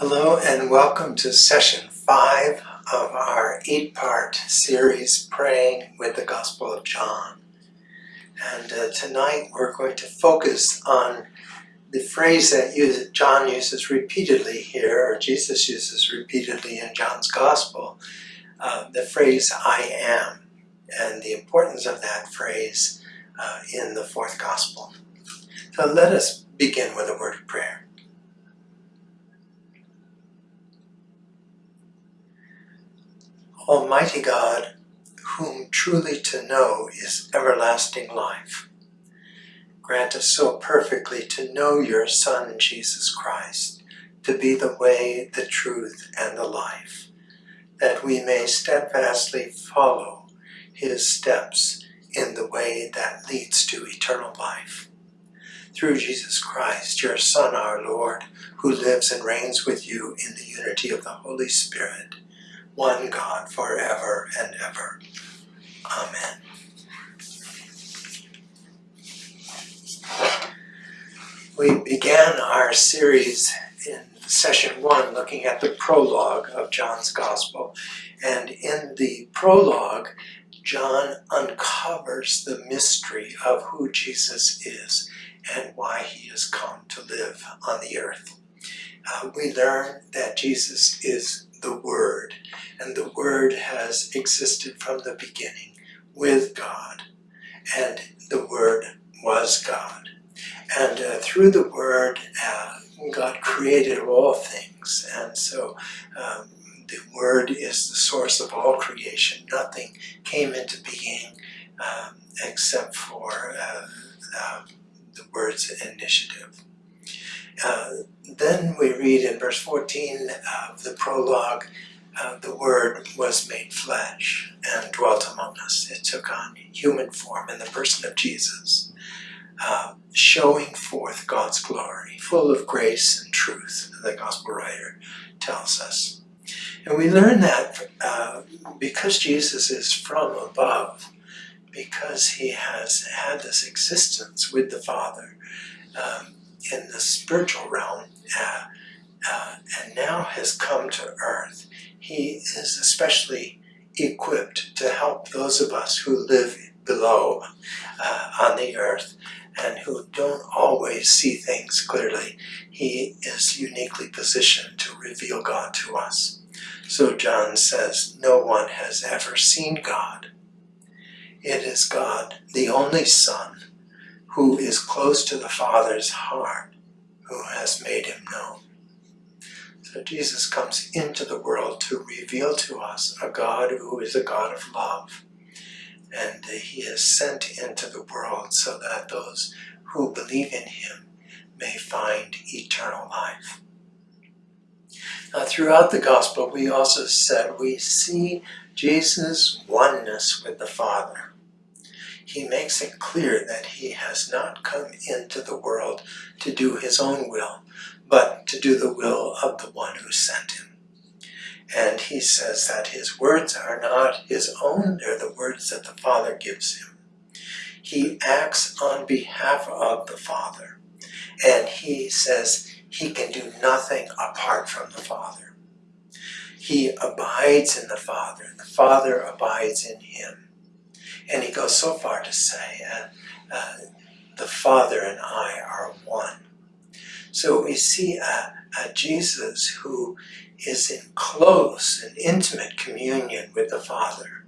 Hello and welcome to session five of our eight-part series Praying with the Gospel of John. And uh, tonight we're going to focus on the phrase that John uses repeatedly here, or Jesus uses repeatedly in John's Gospel, uh, the phrase I am, and the importance of that phrase uh, in the fourth Gospel. So let us begin with a word of prayer. Almighty God, whom truly to know is everlasting life, grant us so perfectly to know your Son, Jesus Christ, to be the way, the truth, and the life, that we may steadfastly follow his steps in the way that leads to eternal life. Through Jesus Christ, your Son, our Lord, who lives and reigns with you in the unity of the Holy Spirit, one God forever and ever. Amen. We began our series in session one looking at the prologue of John's Gospel. And in the prologue, John uncovers the mystery of who Jesus is and why he has come to live on the earth. Uh, we learn that Jesus is the Word, and the Word has existed from the beginning with God, and the Word was God. And uh, through the Word, uh, God created all things, and so um, the Word is the source of all creation. Nothing came into being um, except for uh, uh the Word's initiative. Uh, then we read in verse 14 of the prologue, uh, the Word was made flesh and dwelt among us. It took on human form in the person of Jesus, uh, showing forth God's glory, full of grace and truth, the gospel writer tells us. And we learn that uh, because Jesus is from above, because he has had this existence with the Father, um, in the spiritual realm uh, uh, and now has come to earth, he is especially equipped to help those of us who live below uh, on the earth and who don't always see things clearly. He is uniquely positioned to reveal God to us. So John says, no one has ever seen God. It is God, the only Son, who is close to the Father's heart, who has made him known. So Jesus comes into the world to reveal to us a God who is a God of love. And he is sent into the world so that those who believe in him may find eternal life. Now, throughout the gospel, we also said we see Jesus' oneness with the Father he makes it clear that he has not come into the world to do his own will, but to do the will of the one who sent him. And he says that his words are not his own, they're the words that the Father gives him. He acts on behalf of the Father, and he says he can do nothing apart from the Father. He abides in the Father, and the Father abides in him. And he goes so far to say, uh, uh, the Father and I are one. So we see a, a Jesus who is in close and intimate communion with the Father.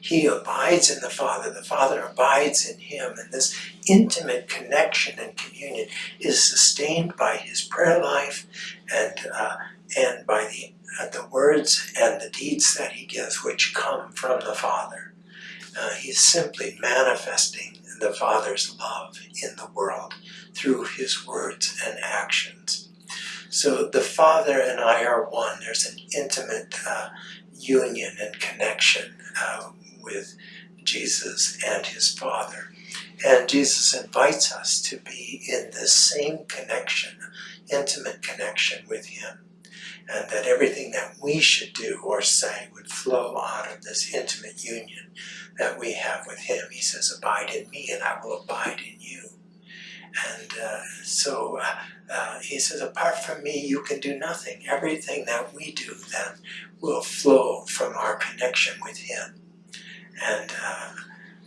He abides in the Father, the Father abides in him, and this intimate connection and communion is sustained by his prayer life and, uh, and by the, uh, the words and the deeds that he gives, which come from the Father. Uh, he's simply manifesting the Father's love in the world through his words and actions. So the Father and I are one. There's an intimate uh, union and connection uh, with Jesus and his Father. And Jesus invites us to be in the same connection, intimate connection with him. And that everything that we should do or say would flow out of this intimate union that we have with him. He says, abide in me and I will abide in you. And uh, so uh, uh, he says, apart from me, you can do nothing. Everything that we do then will flow from our connection with him. And uh,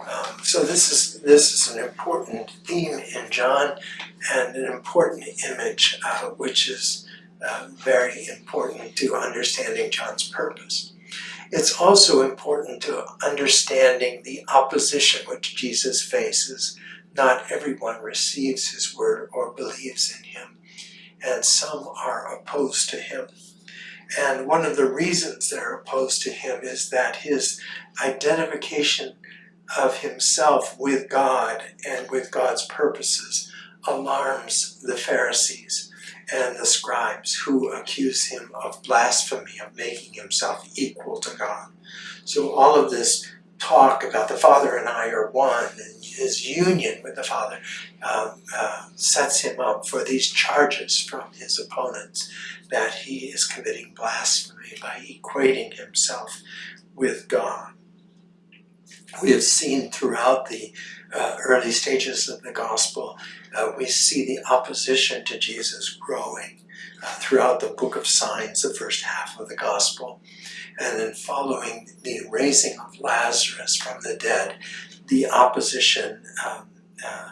um, so this is this is an important theme in John, and an important image, uh, which is uh, very important to understanding John's purpose. It's also important to understanding the opposition which Jesus faces. Not everyone receives his word or believes in him, and some are opposed to him. And one of the reasons they're opposed to him is that his identification of himself with God and with God's purposes alarms the Pharisees and the scribes who accuse him of blasphemy, of making himself equal to God. So all of this talk about the Father and I are one, and his union with the Father um, uh, sets him up for these charges from his opponents that he is committing blasphemy by equating himself with God. We have seen throughout the uh, early stages of the gospel, uh, we see the opposition to Jesus growing uh, throughout the book of signs, the first half of the gospel. And then following the raising of Lazarus from the dead, the opposition um, uh,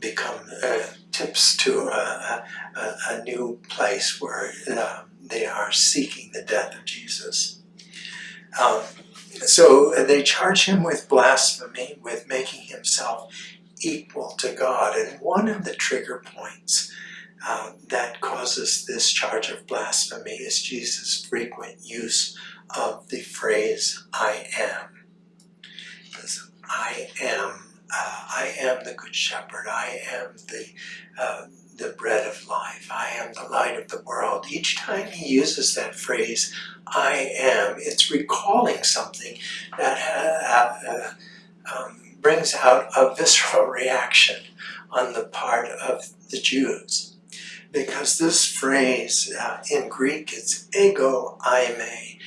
become uh, tips to a, a, a, new place where uh, they are seeking the death of Jesus. Um, so they charge him with blasphemy, with making himself equal to God. And one of the trigger points uh, that causes this charge of blasphemy is Jesus' frequent use of the phrase, I am. Because I am, uh, I am the good shepherd, I am the, uh, the bread of life, I am the light of the world. Each time he uses that phrase, I am, it's recalling something that uh, uh, um, brings out a visceral reaction on the part of the Jews. Because this phrase uh, in Greek, it's ego eimi.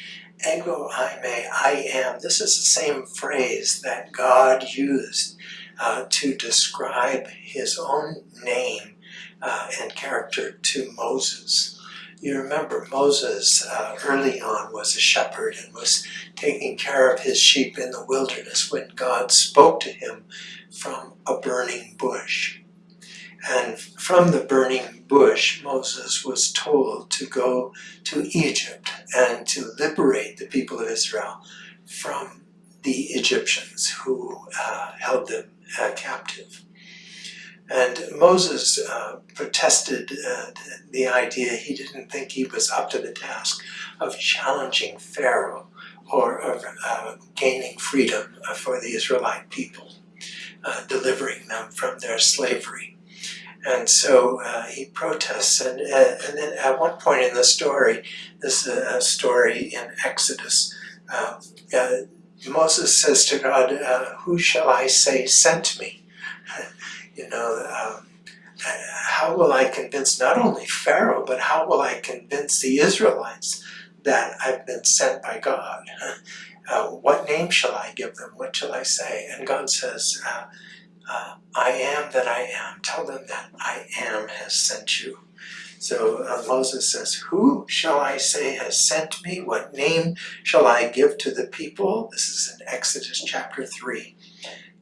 Ego eimi, I am. This is the same phrase that God used uh, to describe his own name uh, and character to Moses. You remember Moses uh, early on was a shepherd and was taking care of his sheep in the wilderness when God spoke to him from a burning bush. And from the burning bush, Moses was told to go to Egypt and to liberate the people of Israel from the Egyptians who uh, held them uh, captive. And Moses uh, protested uh, the idea, he didn't think he was up to the task of challenging Pharaoh or of uh, gaining freedom for the Israelite people, uh, delivering them from their slavery. And so uh, he protests, and, uh, and then at one point in the story, this is a story in Exodus, Moses says to God, who shall I say sent me? you know, um, how will I convince not only Pharaoh, but how will I convince the Israelites that I've been sent by God? Uh, what name shall I give them? What shall I say? And God says, uh, uh, I am that I am. Tell them that I am has sent you. So uh, Moses says, Who shall I say has sent me? What name shall I give to the people? This is in Exodus chapter 3.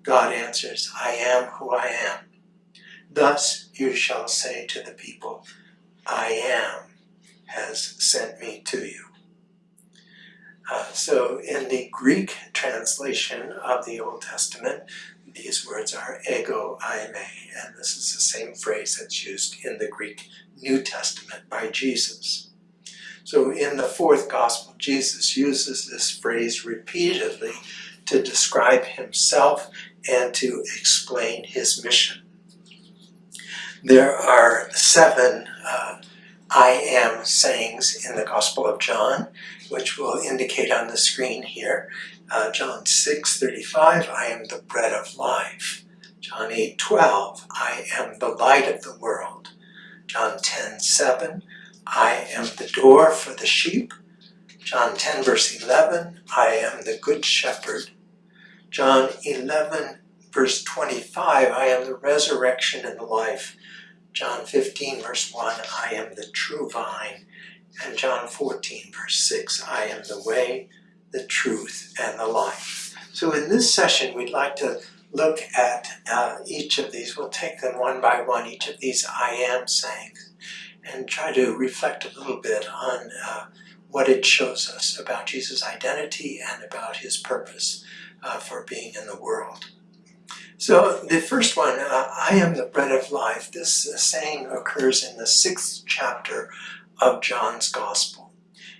God answers, I am who I am. Thus you shall say to the people, I am has sent me to you. Uh, so in the Greek translation of the Old Testament, these words are ego eimi, and this is the same phrase that's used in the Greek New Testament by Jesus. So in the fourth gospel, Jesus uses this phrase repeatedly to describe himself and to explain his mission. There are seven uh, I am sayings in the Gospel of John, which will indicate on the screen here. Uh, John 6, 35, I am the bread of life. John 8, 12, I am the light of the world. John 10, 7, I am the door for the sheep. John 10, verse 11, I am the good shepherd. John 11, verse 25, I am the resurrection and the life. John 15, verse 1, I am the true vine. And John 14, verse 6, I am the way, the truth, and the life. So in this session, we'd like to look at uh, each of these. We'll take them one by one, each of these I am sayings, and try to reflect a little bit on uh, what it shows us about Jesus' identity and about his purpose uh, for being in the world. So the first one, uh, I am the bread of life, this uh, saying occurs in the sixth chapter of John's Gospel.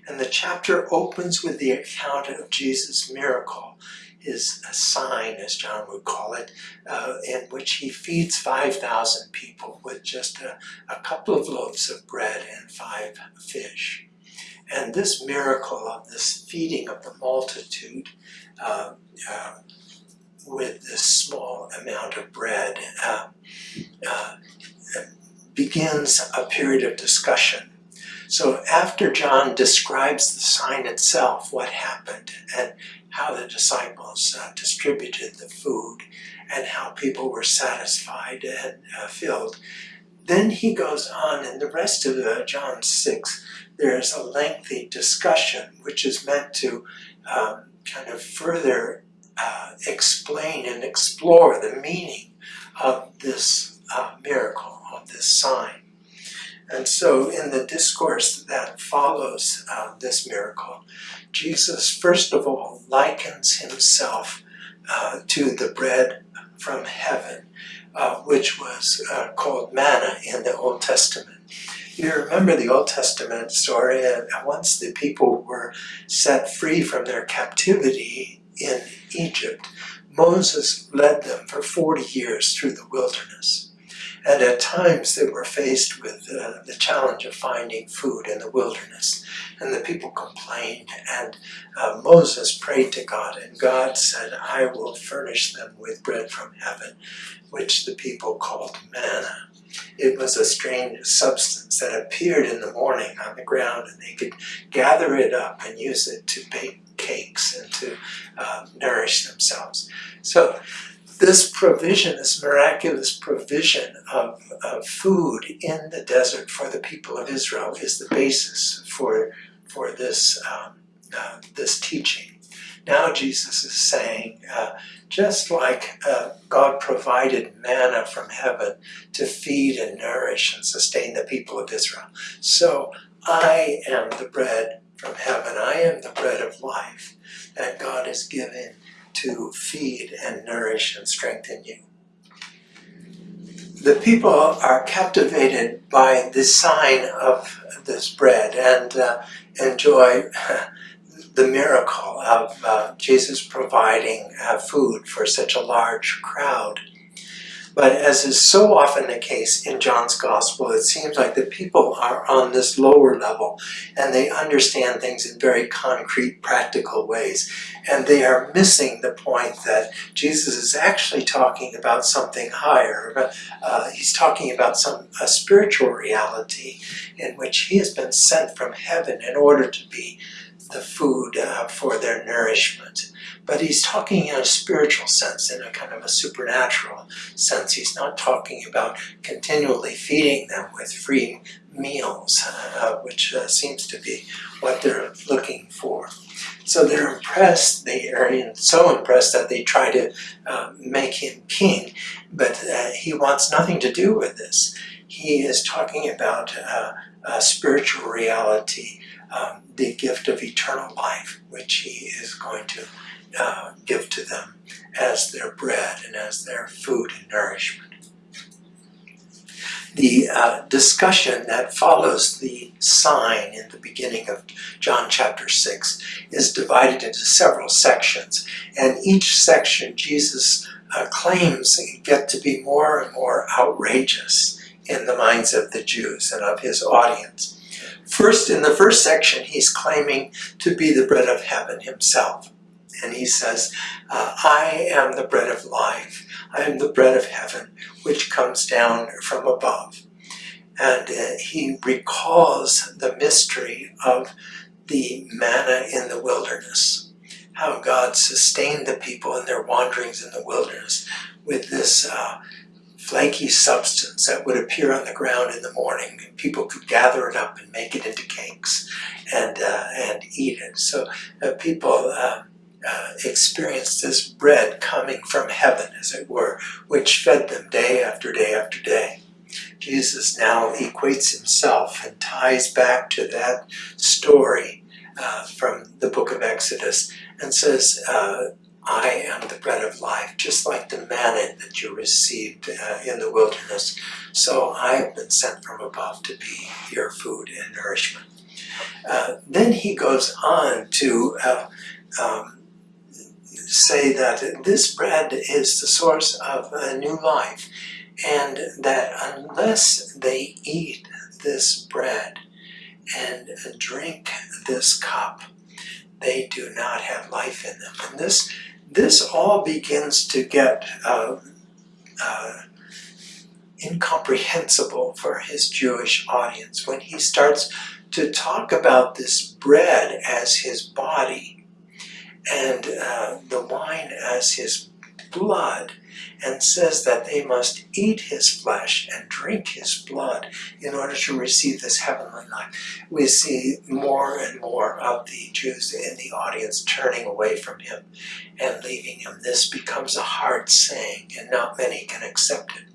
And the chapter opens with the account of Jesus' miracle, his sign, as John would call it, uh, in which he feeds 5,000 people with just a, a couple of loaves of bread and five fish. And this miracle of this feeding of the multitude uh, uh, with this small amount of bread uh, uh, begins a period of discussion. So after John describes the sign itself, what happened, and how the disciples uh, distributed the food, and how people were satisfied and uh, filled, then he goes on in the rest of uh, John 6 there's a lengthy discussion which is meant to um, kind of further uh, explain and explore the meaning of this uh, miracle, of this sign. And so in the discourse that follows uh, this miracle, Jesus first of all likens himself uh, to the bread from heaven, uh, which was uh, called manna in the Old Testament. You remember the Old Testament story, and once the people were set free from their captivity in Egypt, Moses led them for 40 years through the wilderness. And at times they were faced with uh, the challenge of finding food in the wilderness. And the people complained, and uh, Moses prayed to God, and God said, I will furnish them with bread from heaven, which the people called manna. It was a strange substance that appeared in the morning on the ground, and they could gather it up and use it to bake cakes and to uh, nourish themselves. So this provision, this miraculous provision of, of food in the desert for the people of Israel is the basis for, for this, um, uh, this teaching. Now Jesus is saying, uh, just like uh, God provided manna from heaven to feed and nourish and sustain the people of Israel, so I am the bread from heaven. I am the bread of life that God has given to feed and nourish and strengthen you. The people are captivated by the sign of this bread and uh, enjoy the miracle of uh, Jesus providing uh, food for such a large crowd. But as is so often the case in John's Gospel, it seems like the people are on this lower level and they understand things in very concrete, practical ways. And they are missing the point that Jesus is actually talking about something higher. Uh, he's talking about some a spiritual reality in which he has been sent from heaven in order to be the food uh, for their nourishment. But he's talking in a spiritual sense, in a kind of a supernatural sense. He's not talking about continually feeding them with free meals, uh, which uh, seems to be what they're looking for. So they're impressed, they are so impressed that they try to uh, make him king, but uh, he wants nothing to do with this. He is talking about uh, a spiritual reality um, the gift of eternal life, which he is going to uh, give to them as their bread and as their food and nourishment. The uh, discussion that follows the sign in the beginning of John chapter 6 is divided into several sections, and each section Jesus uh, claims get to be more and more outrageous in the minds of the Jews and of his audience. First, in the first section, he's claiming to be the bread of heaven himself. And he says, uh, I am the bread of life. I am the bread of heaven, which comes down from above. And uh, he recalls the mystery of the manna in the wilderness. how God sustained the people in their wanderings in the wilderness with this uh, flaky substance that would appear on the ground in the morning. And people could gather it up and make it into cakes and, uh, and eat it. So uh, people uh, uh, experienced this bread coming from heaven, as it were, which fed them day after day after day. Jesus now equates himself and ties back to that story uh, from the book of Exodus and says, uh, I am the bread of life, just like the manna that you received uh, in the wilderness. So I have been sent from above to be your food and nourishment. Uh, then he goes on to uh, um, say that this bread is the source of a new life and that unless they eat this bread and drink this cup, they do not have life in them. And this, this all begins to get uh, uh, incomprehensible for his Jewish audience. When he starts to talk about this bread as his body and uh, the wine as his blood and says that they must eat his flesh and drink his blood in order to receive this heavenly life. We see more and more of the Jews in the audience turning away from him and leaving him. This becomes a hard saying and not many can accept it.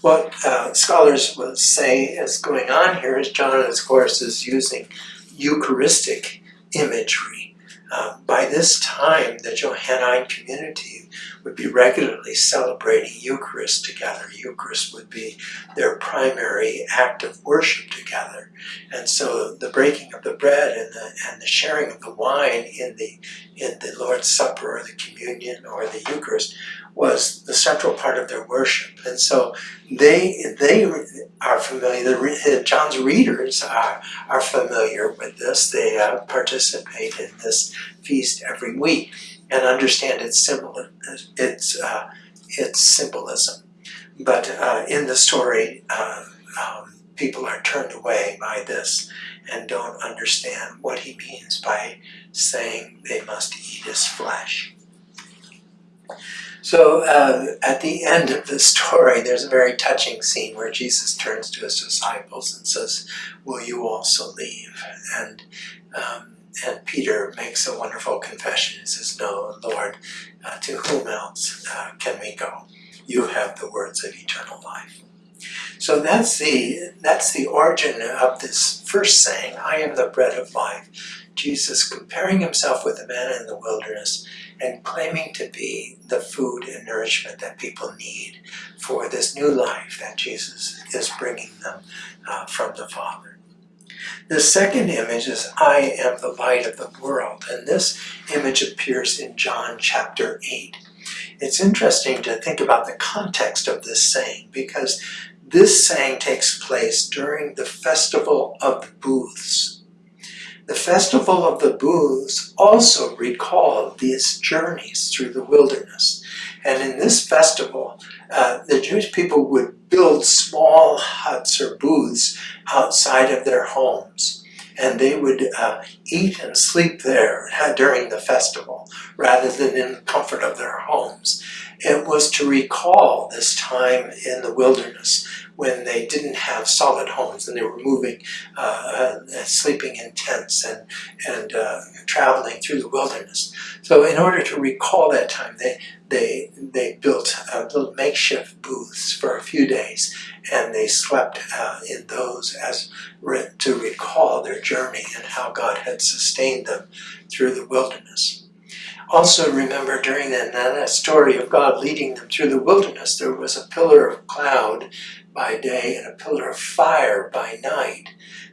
What uh, scholars will say is going on here is John, of course, is using Eucharistic imagery. Uh, by this time, the Johannine community would be regularly celebrating Eucharist together. Eucharist would be their primary act of worship together. And so the breaking of the bread and the, and the sharing of the wine in the, in the Lord's Supper or the communion or the Eucharist was the central part of their worship. And so they, they are familiar, the, John's readers are, are familiar with this. They uh, participate in this feast every week and understand its symbol, its uh, its symbolism. But uh, in the story, uh, um, people are turned away by this and don't understand what he means by saying they must eat his flesh. So uh, at the end of the story, there's a very touching scene where Jesus turns to his disciples and says, will you also leave? And um, and Peter makes a wonderful confession. He says, No, Lord, uh, to whom else uh, can we go? You have the words of eternal life. So that's the, that's the origin of this first saying, I am the bread of life. Jesus comparing himself with the manna in the wilderness and claiming to be the food and nourishment that people need for this new life that Jesus is bringing them uh, from the Father. The second image is I am the light of the world, and this image appears in John chapter 8. It's interesting to think about the context of this saying because this saying takes place during the Festival of the Booths. The Festival of the Booths also recalled these journeys through the wilderness. And in this festival, uh, the Jewish people would build small huts or booths outside of their homes. And they would uh, eat and sleep there during the festival rather than in the comfort of their homes. It was to recall this time in the wilderness when they didn't have solid homes and they were moving, uh, uh, sleeping in tents and, and uh, traveling through the wilderness. So in order to recall that time, they, they, they built uh, little makeshift booths for a few days and they slept uh, in those as re to recall their journey and how God had sustained them through the wilderness. Also remember during that, that story of God leading them through the wilderness, there was a pillar of cloud by day and a pillar of fire by night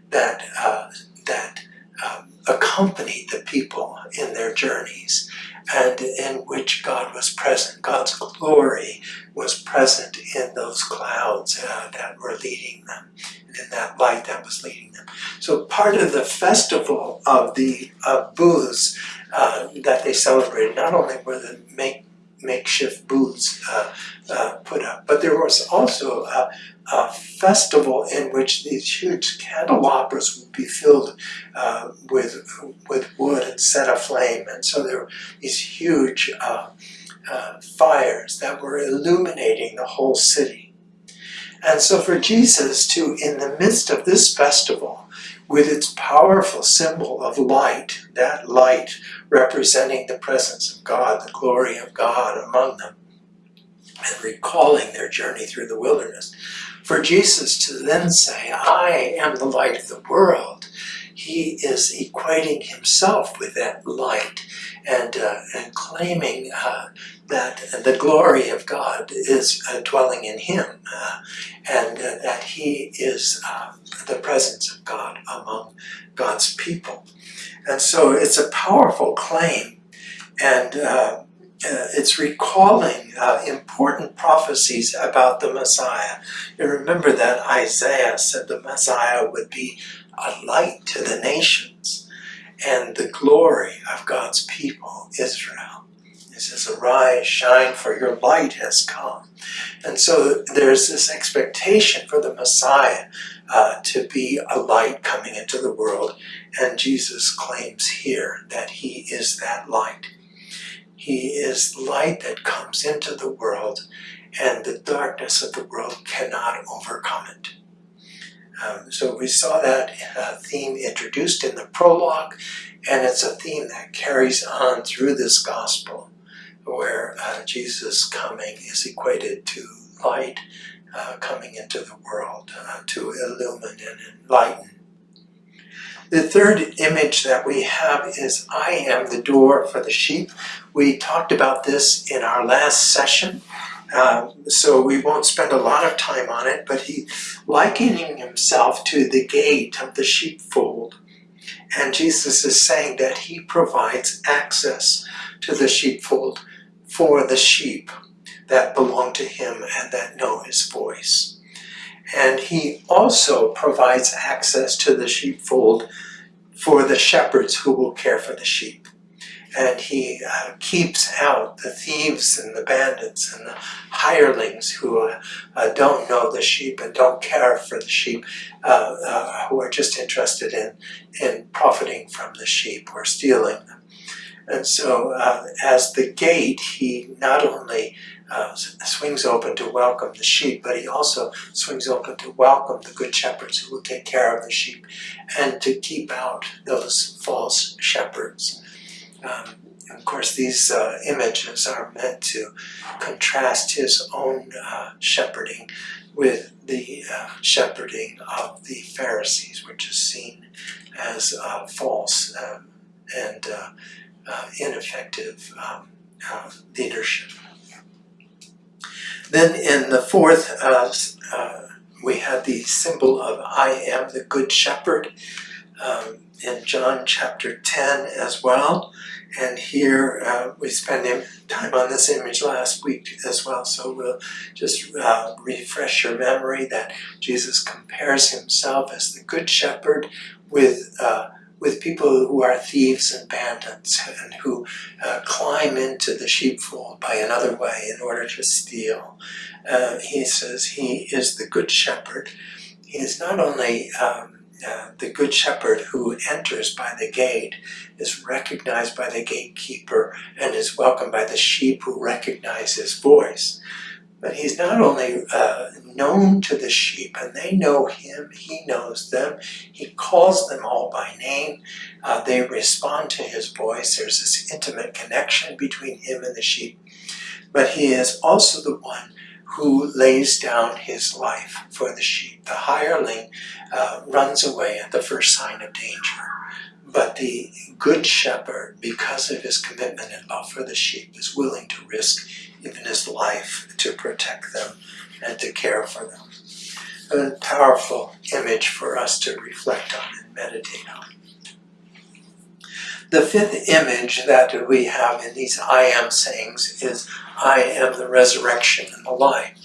that, uh, that um, accompanied the people in their journeys and in which God was present. God's glory was present in those clouds uh, that were leading them, and in that light that was leading them. So part of the festival of the uh, booths uh, that they celebrated, not only were the make makeshift booths uh, uh, put up. But there was also a, a, festival in which these huge candelabras would be filled uh, with with wood and set aflame, and so there were these huge uh, uh, fires that were illuminating the whole city. And so for Jesus to, in the midst of this festival, with its powerful symbol of light, that light representing the presence of God, the glory of God among them, and recalling their journey through the wilderness. For Jesus to then say, I am the light of the world, he is equating himself with that light and, uh, and claiming uh, that the glory of God is uh, dwelling in him uh, and uh, that he is uh, the presence of God among God's people. And so it's a powerful claim and uh, uh, it's recalling important prophecies about the Messiah. You remember that Isaiah said the Messiah would be a light to the nations and the glory of God's people, Israel. He says, arise, shine, for your light has come. And so there's this expectation for the Messiah uh, to be a light coming into the world. And Jesus claims here that he is that light. He is light that comes into the world and the darkness of the world cannot overcome it. Um, so we saw that uh, theme introduced in the prologue, and it's a theme that carries on through this gospel where uh, Jesus coming is equated to light uh, coming into the world uh, to illumine and enlighten. The third image that we have is I am the door for the sheep. We talked about this in our last session, um, so we won't spend a lot of time on it, but he likening himself to the gate of the sheepfold. And Jesus is saying that he provides access to the sheepfold for the sheep that belong to him and that know his voice. And he also provides access to the sheepfold for the shepherds who will care for the sheep. And he uh, keeps out the thieves and the bandits and the hirelings who uh, uh, don't know the sheep and don't care for the sheep, uh, uh, who are just interested in, in profiting from the sheep or stealing them. And so uh, as the gate, he not only uh, swings open to welcome the sheep, but he also swings open to welcome the good shepherds who will take care of the sheep and to keep out those false shepherds. Um, of course, these uh, images are meant to contrast his own uh, shepherding with the uh, shepherding of the Pharisees, which is seen as uh, false um, and uh, ineffective um, uh, leadership. Then in the fourth, uh, uh, we had the symbol of I am the Good Shepherd um, in John chapter 10 as well. And here uh, we spent time on this image last week as well, so we'll just uh, refresh your memory that Jesus compares himself as the Good Shepherd with uh, with people who are thieves and bandits and who uh, climb into the sheepfold by another way in order to steal. Uh, he says he is the good shepherd. He is not only um, uh, the good shepherd who enters by the gate, is recognized by the gatekeeper, and is welcomed by the sheep who recognize his voice. But he's not only uh, known to the sheep, and they know him, he knows them, he calls them all by name, uh, they respond to his voice, there's this intimate connection between him and the sheep. But he is also the one who lays down his life for the sheep. The hireling uh, runs away at the first sign of danger. But the good shepherd, because of his commitment and love for the sheep, is willing to risk even his life to protect them and to care for them. A powerful image for us to reflect on and meditate on. The fifth image that we have in these I am sayings is I am the resurrection and the life.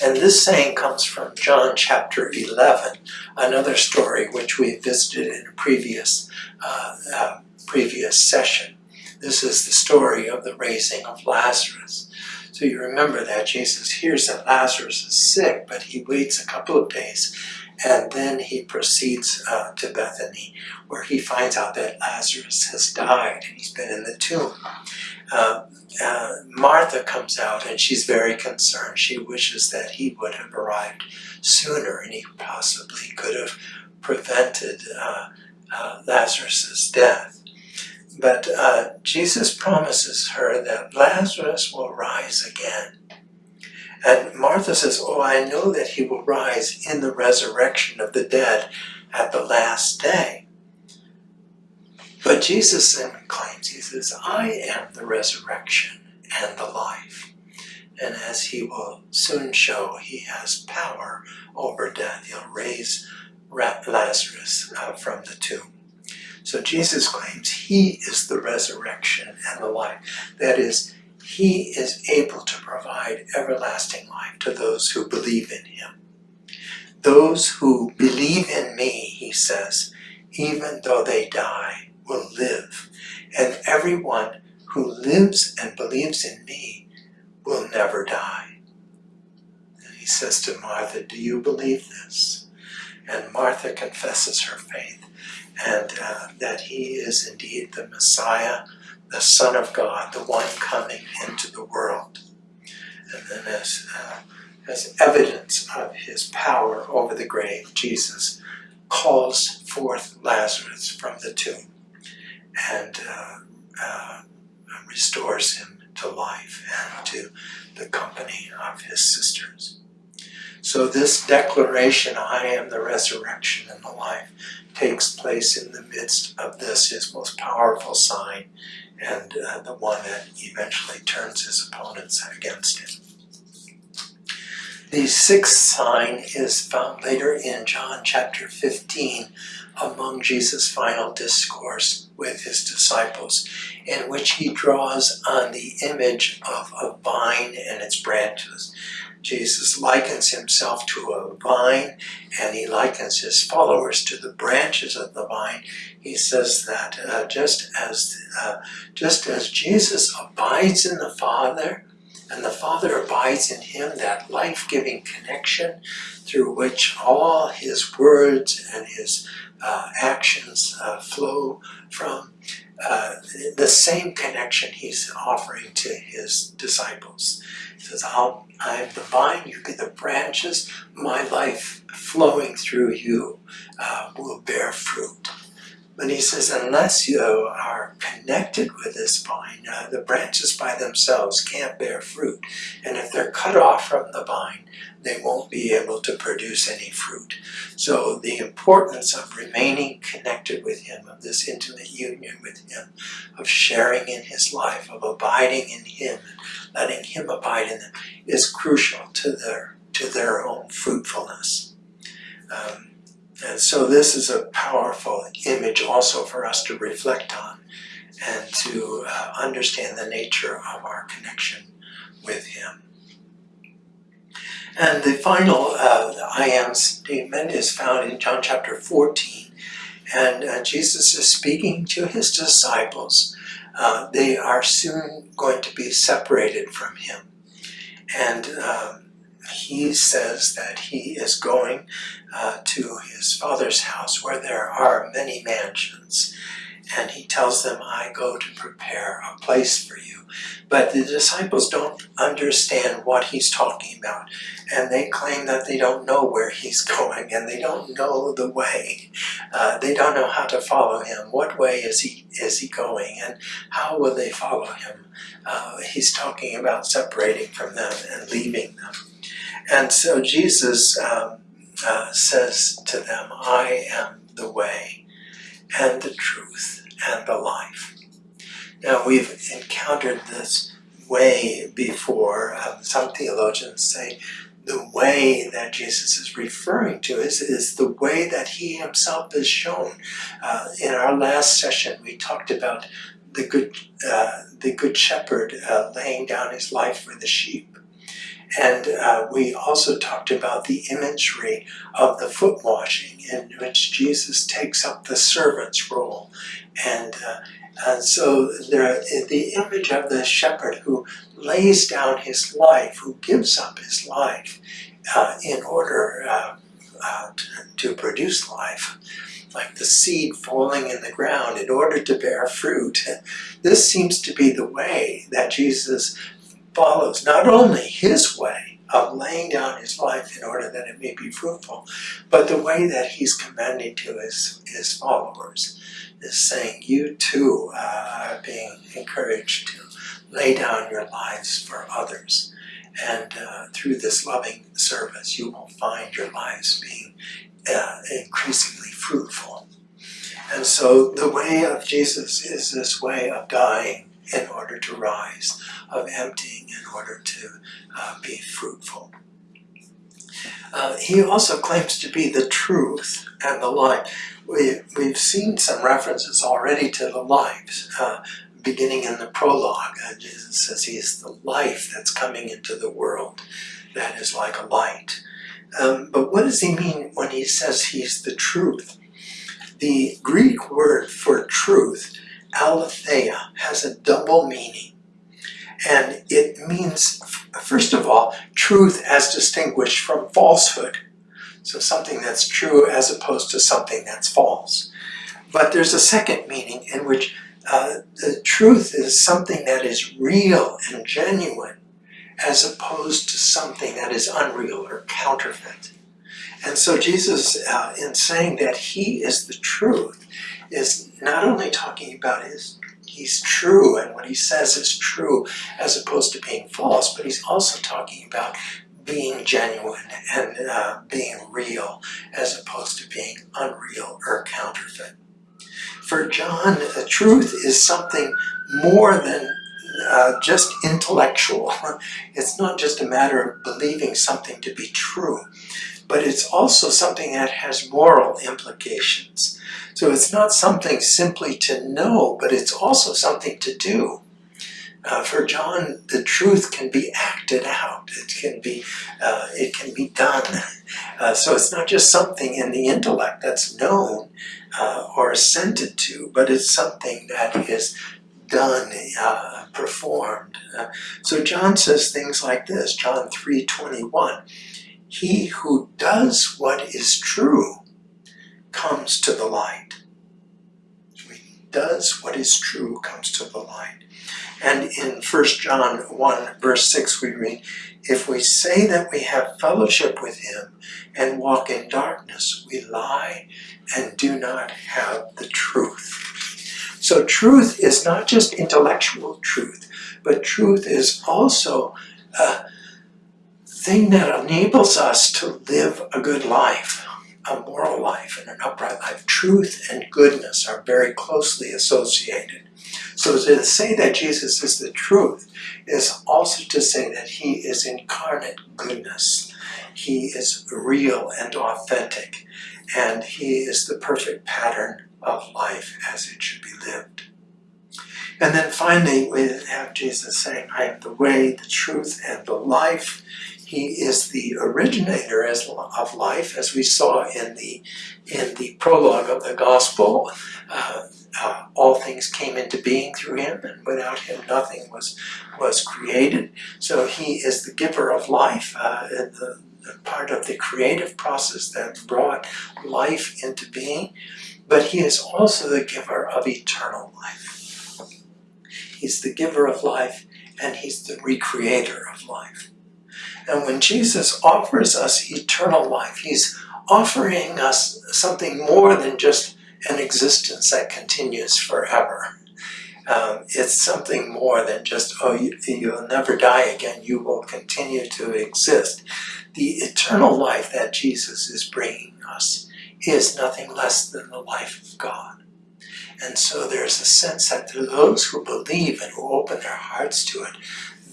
And this saying comes from John chapter 11, another story which we visited in a previous, uh, uh, previous session. This is the story of the raising of Lazarus. So you remember that Jesus hears that Lazarus is sick, but he waits a couple of days and then he proceeds uh, to Bethany where he finds out that Lazarus has died and he's been in the tomb. Uh, uh, Martha comes out and she's very concerned. She wishes that he would have arrived sooner and he possibly could have prevented uh, uh, Lazarus's death. But uh, Jesus promises her that Lazarus will rise again. And Martha says, Oh, I know that he will rise in the resurrection of the dead at the last day. But Jesus then claims, He says, I am the resurrection and the life. And as He will soon show, He has power over death. He'll raise Lazarus uh, from the tomb. So Jesus claims He is the resurrection and the life. That is, He is able to provide everlasting life to those who believe in Him. Those who believe in me, He says, even though they die, will live. And everyone who lives and believes in me will never die. And he says to Martha, do you believe this? And Martha confesses her faith and uh, that he is indeed the Messiah, the Son of God, the one coming into the world. And then as, uh, as evidence of his power over the grave, Jesus calls forth Lazarus from the tomb and uh, uh, restores him to life and to the company of his sisters. So this declaration, I am the resurrection and the life, takes place in the midst of this, his most powerful sign, and uh, the one that eventually turns his opponents against him. The sixth sign is found later in John chapter 15 among Jesus' final discourse with his disciples, in which he draws on the image of a vine and its branches. Jesus likens himself to a vine and he likens his followers to the branches of the vine. He says that uh, just as uh, just as Jesus abides in the Father and the Father abides in him, that life-giving connection through which all his words and his uh, actions uh, flow from, uh, the same connection he's offering to his disciples. He says, I'll, I'm the vine, you be the branches, my life flowing through you uh, will bear fruit. But he says, unless you are connected with this vine, uh, the branches by themselves can't bear fruit. And if they're cut off from the vine, they won't be able to produce any fruit. So the importance of remaining connected with him, of this intimate union with him, of sharing in his life, of abiding in him, letting him abide in them, is crucial to their, to their own fruitfulness. Um, and so this is a powerful image also for us to reflect on and to uh, understand the nature of our connection with Him. And the final uh, I am statement is found in John chapter 14. And uh, Jesus is speaking to his disciples. Uh, they are soon going to be separated from him. And um, he says that he is going uh, to his father's house where there are many mansions. And he tells them, I go to prepare a place for you. But the disciples don't understand what he's talking about. And they claim that they don't know where he's going and they don't know the way. Uh, they don't know how to follow him. What way is he, is he going and how will they follow him? Uh, he's talking about separating from them and leaving them. And so Jesus um, uh, says to them, I am the way and the truth and the life. Now we've encountered this way before. Um, some theologians say the way that Jesus is referring to is, is the way that he himself has shown. Uh, in our last session we talked about the good, uh, the good shepherd uh, laying down his life for the sheep. And uh, we also talked about the imagery of the foot washing in which Jesus takes up the servant's role and uh, And so there, the image of the shepherd who lays down his life, who gives up his life uh, in order uh, uh, to, to produce life, like the seed falling in the ground in order to bear fruit. This seems to be the way that Jesus follows, not only his way of laying down his life in order that it may be fruitful, but the way that he's commanding to his, his followers is saying, you too are being encouraged to lay down your lives for others. And uh, through this loving service, you will find your lives being uh, increasingly fruitful. And so the way of Jesus is this way of dying in order to rise, of emptying in order to uh, be fruitful. Uh, he also claims to be the truth and the light. We, we've seen some references already to the light, uh, beginning in the prologue. Uh, Jesus says he is the life that's coming into the world that is like a light. Um, but what does he mean when he says he's the truth? The Greek word for truth, aletheia, has a double meaning. And it means, first of all, truth as distinguished from falsehood. So something that's true as opposed to something that's false. But there's a second meaning in which uh, the truth is something that is real and genuine as opposed to something that is unreal or counterfeit. And so Jesus, uh, in saying that he is the truth, is not only talking about his he's true and what he says is true as opposed to being false, but he's also talking about being genuine and uh, being real as opposed to being unreal or counterfeit. For John, the truth is something more than uh, just intellectual. It's not just a matter of believing something to be true, but it's also something that has moral implications. So it's not something simply to know, but it's also something to do. Uh, for John, the truth can be acted out. It can be, uh, it can be done. Uh, so it's not just something in the intellect that's known uh, or assented to, but it's something that is done, uh, performed. Uh, so John says things like this, John 3.21, He who does what is true comes to the light. Does what is true comes to the light. And in 1 John 1 verse 6 we read, If we say that we have fellowship with him and walk in darkness, we lie and do not have the truth. So truth is not just intellectual truth, but truth is also a thing that enables us to live a good life, a moral life and an upright life. Truth and goodness are very closely associated. So to say that Jesus is the truth is also to say that he is incarnate goodness. He is real and authentic, and he is the perfect pattern of life as it should be lived. And then finally, we have Jesus saying, I am the way, the truth, and the life. He is the originator as, of life, as we saw in the, in the prologue of the gospel. Uh, uh, all things came into being through him, and without him nothing was, was created. So he is the giver of life, uh, the, the part of the creative process that brought life into being but he is also the giver of eternal life. He's the giver of life and he's the recreator of life. And when Jesus offers us eternal life, he's offering us something more than just an existence that continues forever. Um, it's something more than just, oh, you, you'll never die again, you will continue to exist. The eternal life that Jesus is bringing us is nothing less than the life of God. And so there's a sense that to those who believe and who open their hearts to it,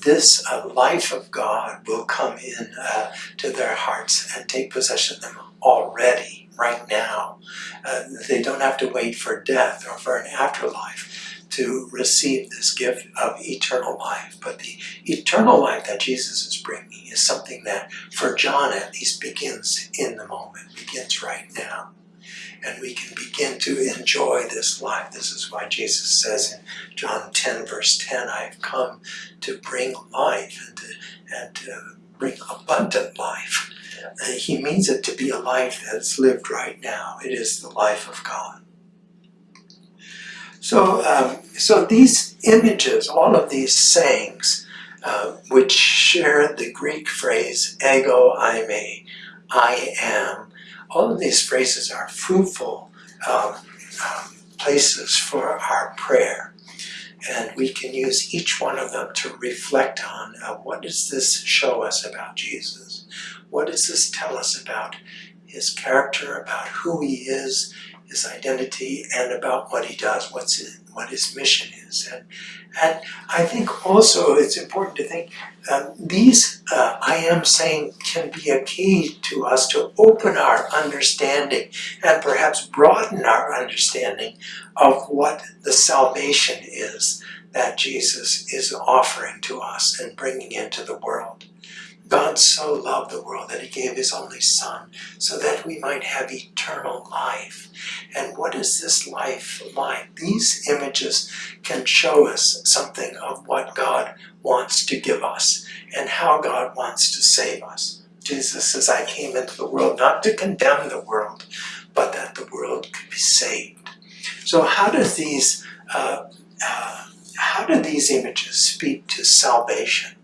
this uh, life of God will come in uh, to their hearts and take possession of them already, right now. Uh, they don't have to wait for death or for an afterlife to receive this gift of eternal life. But the eternal life that Jesus is bringing is something that, for John at least, begins in the moment, begins right now. And we can begin to enjoy this life. This is why Jesus says in John 10 verse 10, I have come to bring life and to, and to bring abundant life. And he means it to be a life that's lived right now. It is the life of God. So, um, so these images, all of these sayings, uh, which share the Greek phrase ego I eimi, I am, all of these phrases are fruitful um, um, places for our prayer. And we can use each one of them to reflect on uh, what does this show us about Jesus? What does this tell us about his character, about who he is, his identity, and about what he does, what's it, what his mission is. And, and I think also it's important to think um, these uh, I am saying can be a key to us to open our understanding and perhaps broaden our understanding of what the salvation is that Jesus is offering to us and bringing into the world. God so loved the world that he gave his only son so that we might have eternal life. And what is this life like? These images can show us something of what God wants to give us and how God wants to save us. Jesus says, I came into the world not to condemn the world, but that the world could be saved. So how does these uh, uh, how do these images speak to salvation?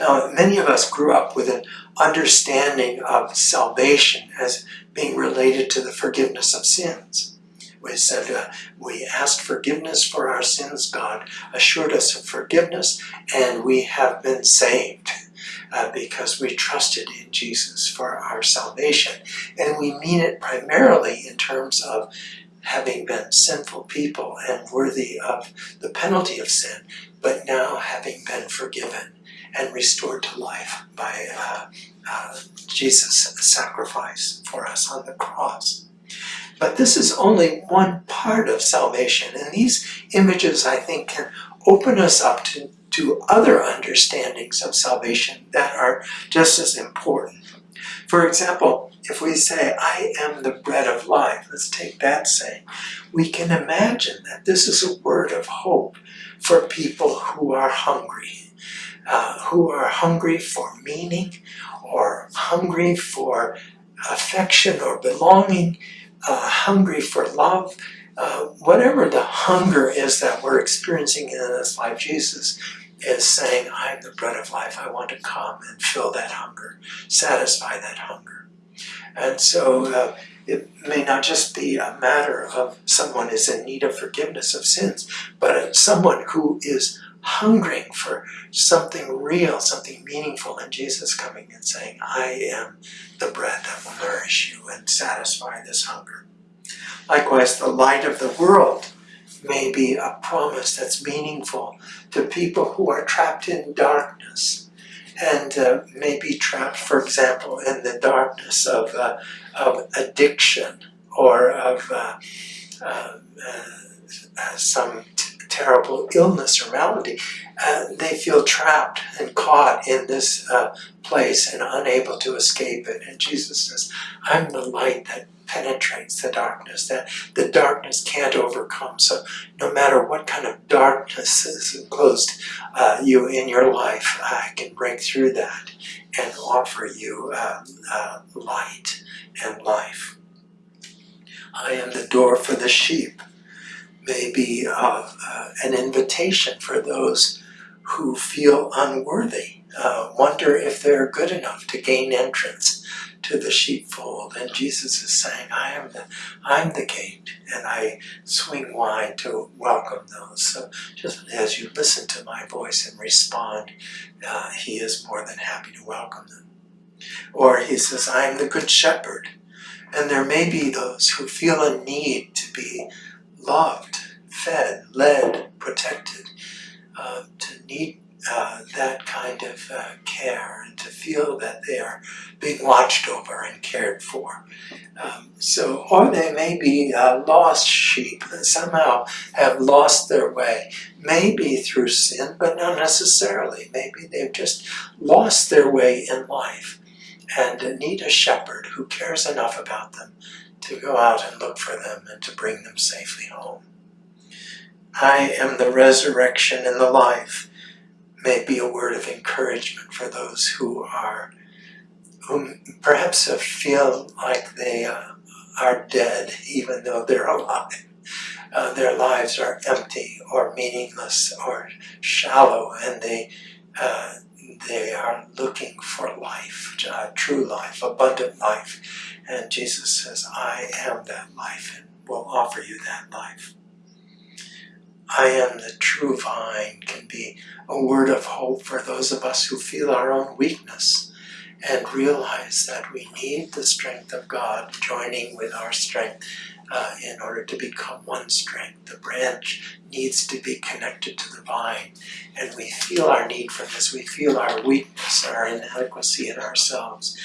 Now, many of us grew up with an understanding of salvation as being related to the forgiveness of sins. We said, uh, we asked forgiveness for our sins, God assured us of forgiveness, and we have been saved uh, because we trusted in Jesus for our salvation. And we mean it primarily in terms of having been sinful people and worthy of the penalty of sin, but now having been forgiven and restored to life by uh, uh, Jesus' sacrifice for us on the cross. But this is only one part of salvation, and these images, I think, can open us up to, to other understandings of salvation that are just as important. For example, if we say, I am the bread of life, let's take that saying, we can imagine that this is a word of hope for people who are hungry uh, who are hungry for meaning or hungry for affection or belonging, uh, hungry for love, uh, whatever the hunger is that we're experiencing in this life, Jesus is saying, I'm the bread of life. I want to come and fill that hunger, satisfy that hunger. And so uh, it may not just be a matter of someone is in need of forgiveness of sins, but someone who is hungering for something real, something meaningful, and Jesus coming and saying, I am the bread that will nourish you and satisfy this hunger. Likewise, the light of the world may be a promise that's meaningful to people who are trapped in darkness and uh, may be trapped, for example, in the darkness of, uh, of addiction or of uh, uh, uh some terrible illness or malady, uh, they feel trapped and caught in this uh, place and unable to escape it. And Jesus says, I'm the light that penetrates the darkness, that the darkness can't overcome. So no matter what kind of darkness is enclosed uh, you in your life, I can break through that and offer you um, uh, light and life. I am the door for the sheep may be uh, uh, an invitation for those who feel unworthy, uh, wonder if they're good enough to gain entrance to the sheepfold. And Jesus is saying, I am the, I'm the gate, and I swing wide to welcome those. So just as you listen to my voice and respond, uh, he is more than happy to welcome them. Or he says, I am the good shepherd. And there may be those who feel a need to be loved, fed, led, protected, uh, to need uh, that kind of uh, care and to feel that they are being watched over and cared for. Um, so, or they may be uh, lost sheep that somehow have lost their way, maybe through sin, but not necessarily. Maybe they've just lost their way in life and need a shepherd who cares enough about them to go out and look for them and to bring them safely home. I am the resurrection and the life may be a word of encouragement for those who are, who perhaps feel like they uh, are dead even though they're alive. Uh, their lives are empty or meaningless or shallow and they uh, they are looking for life, uh, true life, abundant life. And Jesus says, I am that life and will offer you that life. I am the true vine can be a word of hope for those of us who feel our own weakness and realize that we need the strength of God joining with our strength uh, in order to become one strength. The branch needs to be connected to the vine and we feel our need for this. We feel our weakness, our inadequacy in ourselves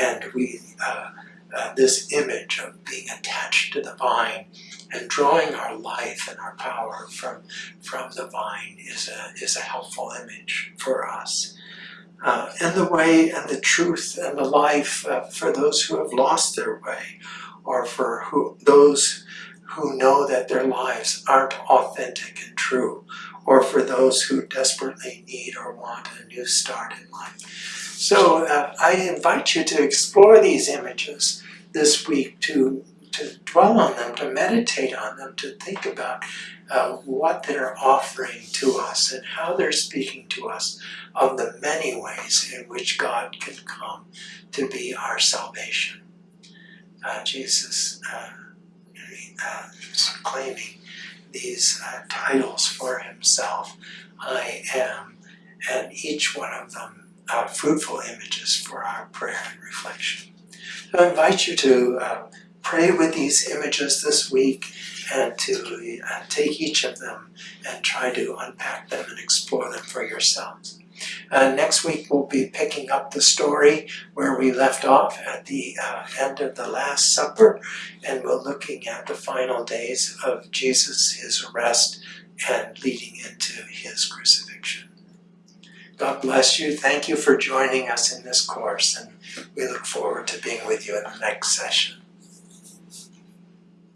and we uh, uh, this image of being attached to the vine and drawing our life and our power from, from the vine is a, is a helpful image for us. Uh, and the way and the truth and the life uh, for those who have lost their way or for who, those who know that their lives aren't authentic and true or for those who desperately need or want a new start in life. So uh, I invite you to explore these images this week to to dwell on them, to meditate on them, to think about uh, what they're offering to us and how they're speaking to us of the many ways in which God can come to be our salvation. Uh, Jesus uh, uh claiming these uh, titles for himself, I am, and each one of them are fruitful images for our prayer and reflection. So I invite you to uh, pray with these images this week and to uh, take each of them and try to unpack them and explore them for yourselves. Uh, next week we'll be picking up the story where we left off at the uh, end of the Last Supper and we're looking at the final days of Jesus, his arrest and leading into his crucifixion. God bless you. Thank you for joining us in this course and we look forward to being with you in the next session.